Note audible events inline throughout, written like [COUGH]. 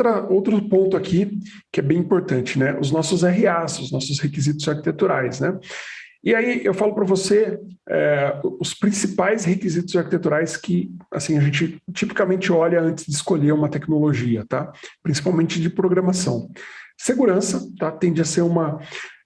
outra, outro ponto aqui que é bem importante, né? Os nossos RAs, os nossos requisitos arquiteturais, né? E aí eu falo para você é, os principais requisitos arquiteturais que assim, a gente tipicamente olha antes de escolher uma tecnologia, tá? principalmente de programação. Segurança tá? tende a ser uma,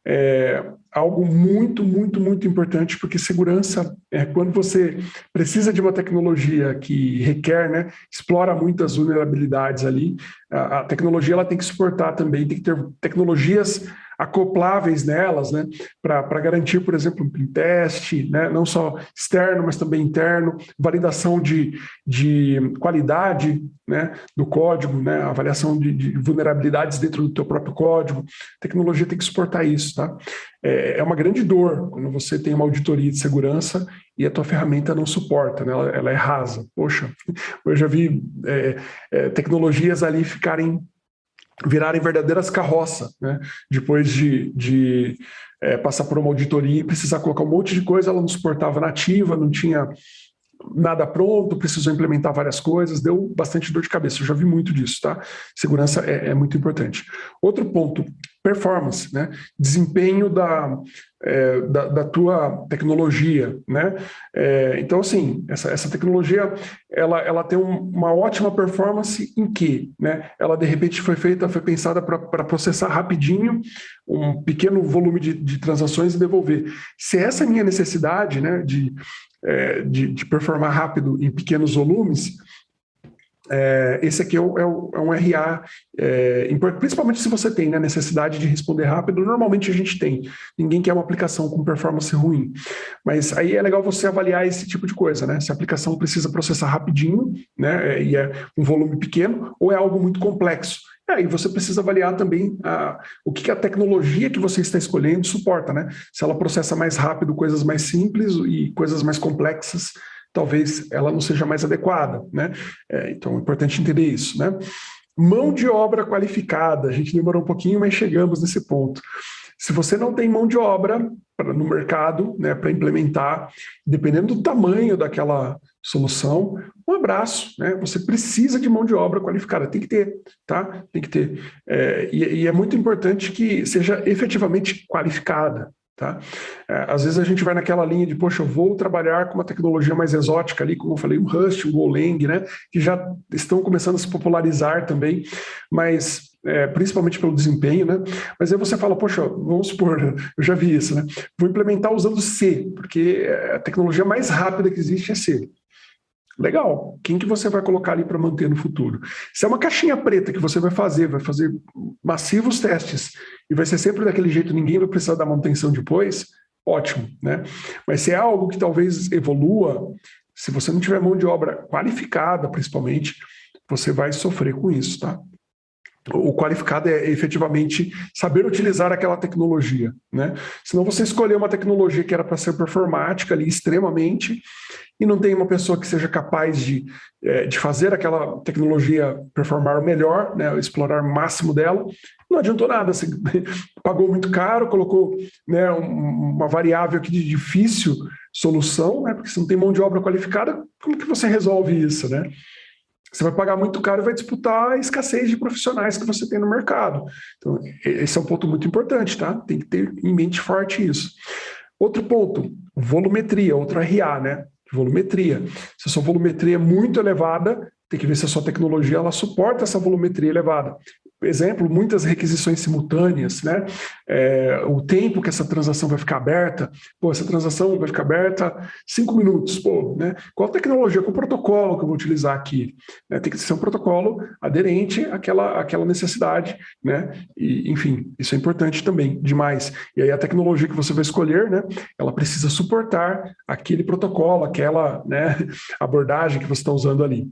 é, algo muito, muito, muito importante, porque segurança é quando você precisa de uma tecnologia que requer, né, explora muitas vulnerabilidades ali, a, a tecnologia ela tem que suportar também, tem que ter tecnologias acopláveis nelas, né, para garantir, por exemplo, um test, né, não só externo, mas também interno, validação de, de qualidade né, do código, né, avaliação de, de vulnerabilidades dentro do teu próprio código, a tecnologia tem que suportar isso, tá? É, é uma grande dor quando você tem uma auditoria de segurança e a tua ferramenta não suporta, né? ela, ela é rasa. Poxa, [LAUGHS] eu já vi é, é, tecnologias ali ficarem virarem verdadeiras carroças, né? depois de, de é, passar por uma auditoria e precisar colocar um monte de coisa, ela não suportava nativa, não tinha nada pronto, precisou implementar várias coisas, deu bastante dor de cabeça, eu já vi muito disso, tá? Segurança é, é muito importante. Outro ponto, performance, né? Desempenho da, é, da, da, tua tecnologia, né? É, então, assim, essa, essa tecnologia, ela, ela tem um, uma ótima performance em que, né? Ela, de repente, foi feita, foi pensada para processar rapidinho um pequeno volume de, de transações e devolver. Se essa é minha necessidade, né, de é, de, de, performar rápido em pequenos volumes, é, esse aqui é, o, é, o, é um RA, é, principalmente se você tem né, necessidade de responder rápido, normalmente a gente tem, ninguém quer uma aplicação com performance ruim, mas aí é legal você avaliar esse tipo de coisa, né? se a aplicação precisa processar rapidinho, né, e é um volume pequeno, ou é algo muito complexo, é, e você precisa avaliar também a, o que, que a tecnologia que você está escolhendo suporta, né? Se ela processa mais rápido coisas mais simples e coisas mais complexas, talvez ela não seja mais adequada, né? É, então é importante entender isso, né? Mão de obra qualificada, a gente demorou um pouquinho, mas chegamos nesse ponto. Se você não tem mão de obra pra, no mercado né, para implementar, dependendo do tamanho daquela solução, um abraço, né? Você precisa de mão de obra qualificada, tem que ter, tá? Tem que ter. É, e, e, é muito importante que seja efetivamente qualificada, tá? É, às vezes a gente vai naquela linha de, poxa, eu vou trabalhar com uma tecnologia mais exótica ali, como eu falei, o Rust, o Golang, né? Que já estão começando a se popularizar também, mas é, principalmente pelo desempenho, né? Mas aí você fala, poxa, vamos supor, [LAUGHS] eu já vi isso, né? Vou implementar usando C, porque a tecnologia mais rápida que existe é C. Legal. Quem que você vai colocar ali para manter no futuro? Se é uma caixinha preta que você vai fazer, vai fazer massivos testes e vai ser sempre daquele jeito, ninguém vai precisar da manutenção depois, ótimo, né? Mas se é algo que talvez evolua, se você não tiver mão de obra qualificada, principalmente, você vai sofrer com isso, tá? O qualificado é efetivamente saber utilizar aquela tecnologia, né? Senão você escolher uma tecnologia que era para ser performática ali extremamente e não tem uma pessoa que seja capaz de, é, de fazer aquela tecnologia performar melhor, né, explorar o máximo dela, não adiantou nada, você [LAUGHS] pagou muito caro, colocou né, uma variável aqui de difícil solução, né, porque você não tem mão de obra qualificada, como que você resolve isso, né? Você vai pagar muito caro e vai disputar a escassez de profissionais que você tem no mercado. Então, esse é um ponto muito importante, tá? Tem que ter em mente forte isso. Outro ponto, volumetria, outro RA, né? Volumetria. Se a sua volumetria é muito elevada, tem que ver se a sua tecnologia ela suporta essa volumetria elevada exemplo, muitas requisições simultâneas, né? É, o tempo que essa transação vai ficar aberta, pô, essa transação vai ficar aberta cinco minutos, pô, né? Qual tecnologia, qual protocolo que eu vou utilizar aqui? Né? Tem que ser um protocolo aderente àquela, àquela necessidade, né? E, enfim, isso é importante também, demais. E aí a tecnologia que você vai escolher, né? Ela precisa suportar aquele protocolo, aquela né, [LAUGHS] abordagem que você está usando ali.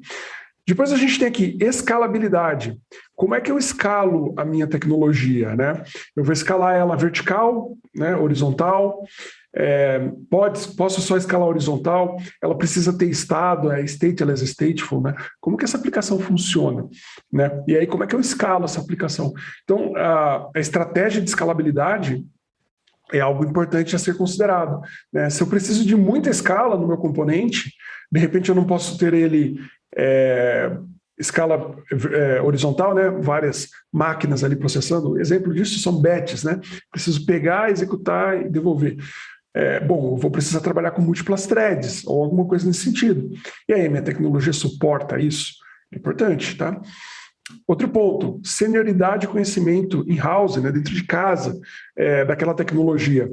Depois a gente tem aqui escalabilidade. Como é que eu escalo a minha tecnologia? Né? Eu vou escalar ela vertical, né, horizontal, é, pode, posso só escalar horizontal, ela precisa ter estado, é stateless, stateful, né? Como que essa aplicação funciona, né? E aí como é que eu escalo essa aplicação? Então, a, a estratégia de escalabilidade é algo importante a ser considerado. Né? Se eu preciso de muita escala no meu componente, de repente eu não posso ter ele é, escala é, horizontal, né? várias máquinas ali processando. Exemplo disso são batches, né? Preciso pegar, executar e devolver. É, bom, eu vou precisar trabalhar com múltiplas threads ou alguma coisa nesse sentido. E aí, minha tecnologia suporta isso? É importante, tá? Outro ponto, senioridade e conhecimento in-house, né, dentro de casa, é, daquela tecnologia.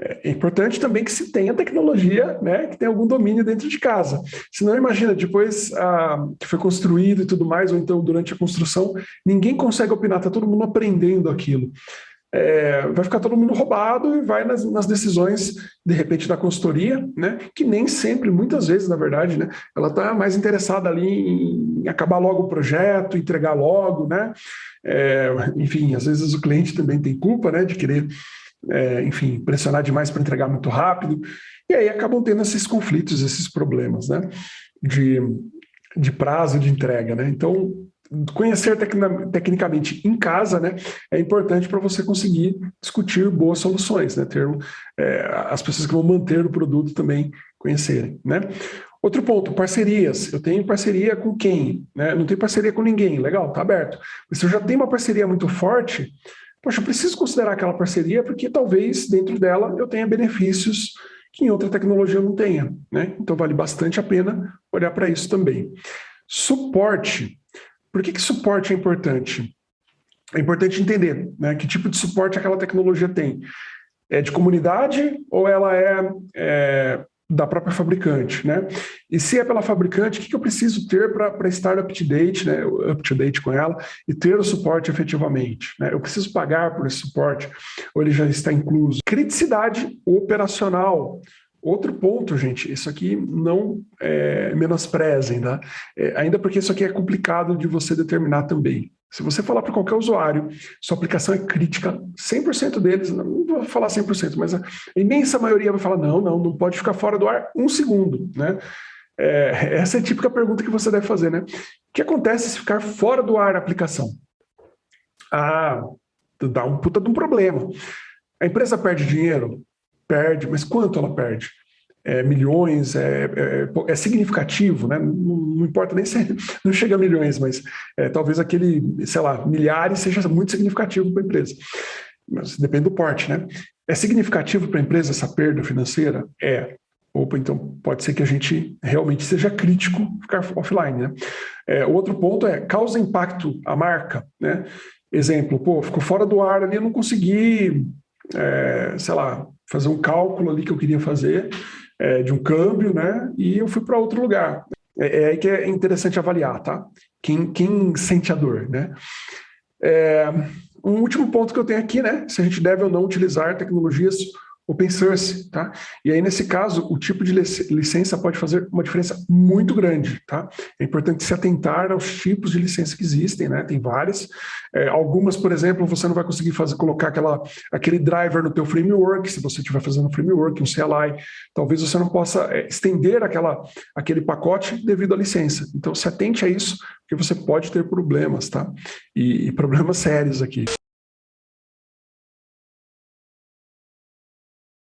É importante também que se tenha tecnologia, né, que tenha algum domínio dentro de casa. Senão, imagina, depois ah, que foi construído e tudo mais, ou então durante a construção, ninguém consegue opinar, está todo mundo aprendendo aquilo. É, vai ficar todo mundo roubado e vai nas, nas, decisões, de repente, da consultoria, né, que nem sempre, muitas vezes, na verdade, né, ela está mais interessada ali em acabar logo o projeto, entregar logo, né, é, enfim, às vezes o cliente também tem culpa, né, de querer é, enfim, pressionar demais para entregar muito rápido, e aí acabam tendo esses conflitos, esses problemas, né, de, de prazo de entrega, né, então conhecer tecnicamente em casa, né, é importante para você conseguir discutir boas soluções, né, ter é, as pessoas que vão manter o produto também conhecerem, né. Outro ponto, parcerias. Eu tenho parceria com quem? Né? Não tenho parceria com ninguém. Legal, tá aberto. Mas se eu já tenho uma parceria muito forte, poxa, eu preciso considerar aquela parceria porque talvez dentro dela eu tenha benefícios que em outra tecnologia não tenha. Né? Então vale bastante a pena olhar para isso também. Suporte. Por que, que suporte é importante? É importante entender né, que tipo de suporte aquela tecnologia tem. É de comunidade ou ela é, é da própria fabricante, né? E se é pela fabricante, o que, que eu preciso ter para estar up to date, né? Up to date com ela e ter o suporte efetivamente, né? Eu preciso pagar por esse suporte ou ele já está incluso? Criticidade operacional. Outro ponto, gente, isso aqui não é, menosprezem, tá? É, ainda porque isso aqui é complicado de você determinar também. Se você falar para qualquer usuário, sua aplicação é crítica, 100% deles, não vou falar 100%, mas a imensa maioria vai falar, não, não, não pode ficar fora do ar um segundo, né? É, essa é a típica pergunta que você deve fazer, né? O que acontece se ficar fora do ar a aplicação? Ah, dá um puta de um problema. A empresa perde dinheiro? Perde, mas quanto ela perde? É, milhões, é, é, é, significativo, né? Não, não, importa nem se [LAUGHS] não chega a milhões, mas é, talvez aquele, sei lá, milhares seja muito significativo para a empresa. Mas depende do porte, né? É significativo para a empresa essa perda financeira? É. Opa, então pode ser que a gente realmente seja crítico ficar offline, né? É, o outro ponto é, causa impacto à marca, né? Exemplo, pô, ficou fora do ar ali, eu não consegui, é, sei lá, fazer um cálculo ali que eu queria fazer, é, de um câmbio, né? E eu fui para outro lugar. É, é, aí que é interessante avaliar, tá? Quem, quem sente a dor, né? É, um último ponto que eu tenho aqui, né? Se a gente deve ou não utilizar tecnologias open source, tá? E aí, nesse caso, o tipo de licença pode fazer uma diferença muito grande, tá? É importante se atentar aos tipos de licença que existem, né? Tem várias. É, algumas, por exemplo, você não vai conseguir fazer, colocar aquela, aquele driver no teu framework, se você estiver fazendo um framework, um CLI, talvez você não possa é, estender aquela, aquele pacote devido à licença. Então, se atente a isso, porque você pode ter problemas, tá? e, e problemas sérios aqui.